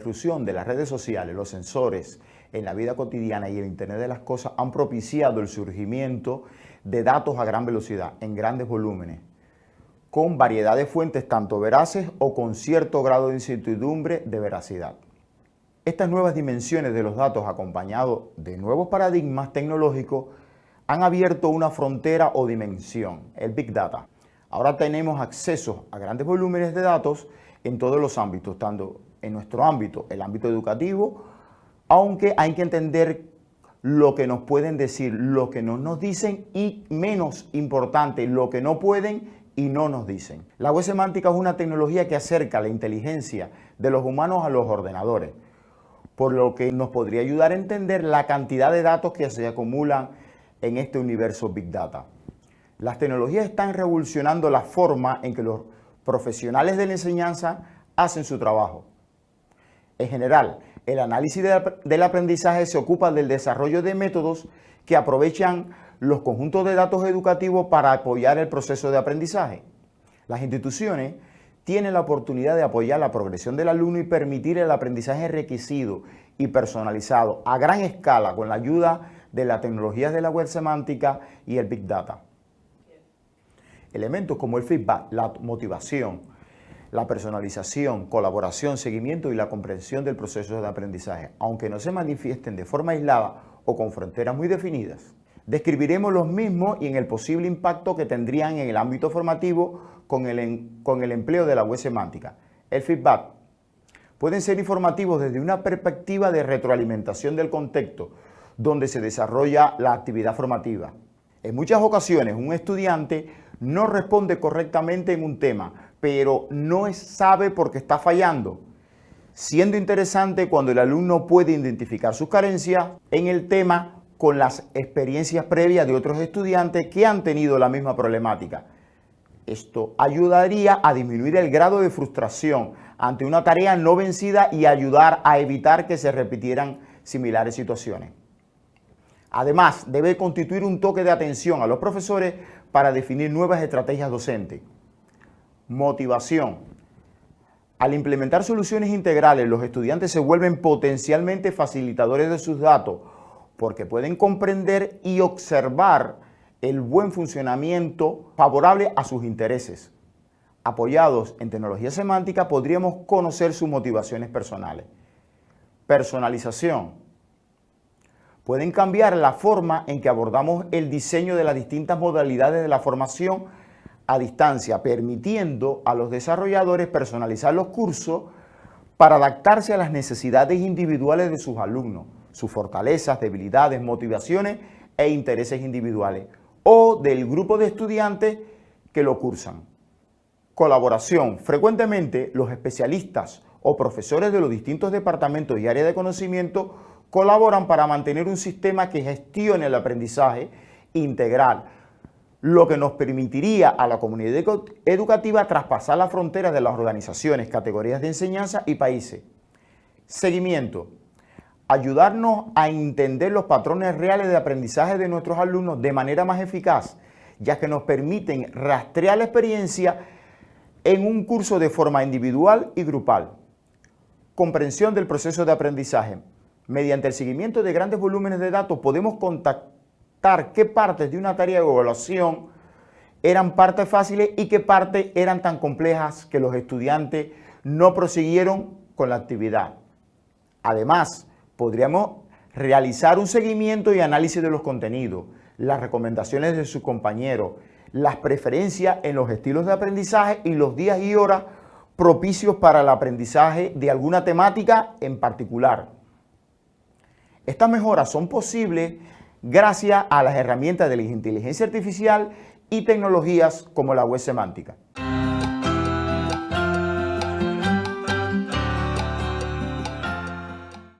irrupción de las redes sociales, los sensores en la vida cotidiana y el Internet de las cosas han propiciado el surgimiento de datos a gran velocidad, en grandes volúmenes, con variedad de fuentes tanto veraces o con cierto grado de incertidumbre de veracidad. Estas nuevas dimensiones de los datos acompañados de nuevos paradigmas tecnológicos han abierto una frontera o dimensión, el Big Data. Ahora tenemos acceso a grandes volúmenes de datos en todos los ámbitos, tanto en nuestro ámbito, el ámbito educativo, aunque hay que entender lo que nos pueden decir, lo que no nos dicen y menos importante, lo que no pueden y no nos dicen. La web semántica es una tecnología que acerca la inteligencia de los humanos a los ordenadores, por lo que nos podría ayudar a entender la cantidad de datos que se acumulan en este universo Big Data. Las tecnologías están revolucionando la forma en que los profesionales de la enseñanza hacen su trabajo. En general, el análisis del aprendizaje se ocupa del desarrollo de métodos que aprovechan los conjuntos de datos educativos para apoyar el proceso de aprendizaje. Las instituciones tienen la oportunidad de apoyar la progresión del alumno y permitir el aprendizaje requisito y personalizado a gran escala con la ayuda de las tecnologías de la web semántica y el Big Data. Elementos como el feedback, la motivación, la personalización, colaboración, seguimiento y la comprensión del proceso de aprendizaje, aunque no se manifiesten de forma aislada o con fronteras muy definidas, Describiremos los mismos y en el posible impacto que tendrían en el ámbito formativo con el, con el empleo de la web semántica. El feedback pueden ser informativos desde una perspectiva de retroalimentación del contexto donde se desarrolla la actividad formativa. En muchas ocasiones un estudiante no responde correctamente en un tema, pero no sabe por qué está fallando, siendo interesante cuando el alumno puede identificar sus carencias en el tema con las experiencias previas de otros estudiantes que han tenido la misma problemática. Esto ayudaría a disminuir el grado de frustración ante una tarea no vencida y ayudar a evitar que se repitieran similares situaciones. Además, debe constituir un toque de atención a los profesores para definir nuevas estrategias docentes. Motivación. Al implementar soluciones integrales, los estudiantes se vuelven potencialmente facilitadores de sus datos porque pueden comprender y observar el buen funcionamiento favorable a sus intereses. Apoyados en tecnología semántica, podríamos conocer sus motivaciones personales. Personalización. Pueden cambiar la forma en que abordamos el diseño de las distintas modalidades de la formación a distancia, permitiendo a los desarrolladores personalizar los cursos para adaptarse a las necesidades individuales de sus alumnos sus fortalezas, debilidades, motivaciones e intereses individuales o del grupo de estudiantes que lo cursan. Colaboración. Frecuentemente los especialistas o profesores de los distintos departamentos y áreas de conocimiento colaboran para mantener un sistema que gestione el aprendizaje integral, lo que nos permitiría a la comunidad educativa traspasar las fronteras de las organizaciones, categorías de enseñanza y países. Seguimiento ayudarnos a entender los patrones reales de aprendizaje de nuestros alumnos de manera más eficaz, ya que nos permiten rastrear la experiencia en un curso de forma individual y grupal. Comprensión del proceso de aprendizaje. Mediante el seguimiento de grandes volúmenes de datos podemos contactar qué partes de una tarea de evaluación eran partes fáciles y qué partes eran tan complejas que los estudiantes no prosiguieron con la actividad. Además, podríamos realizar un seguimiento y análisis de los contenidos, las recomendaciones de sus compañeros, las preferencias en los estilos de aprendizaje y los días y horas propicios para el aprendizaje de alguna temática en particular. Estas mejoras son posibles gracias a las herramientas de la inteligencia artificial y tecnologías como la web semántica.